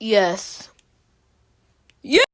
Yes. Yeah.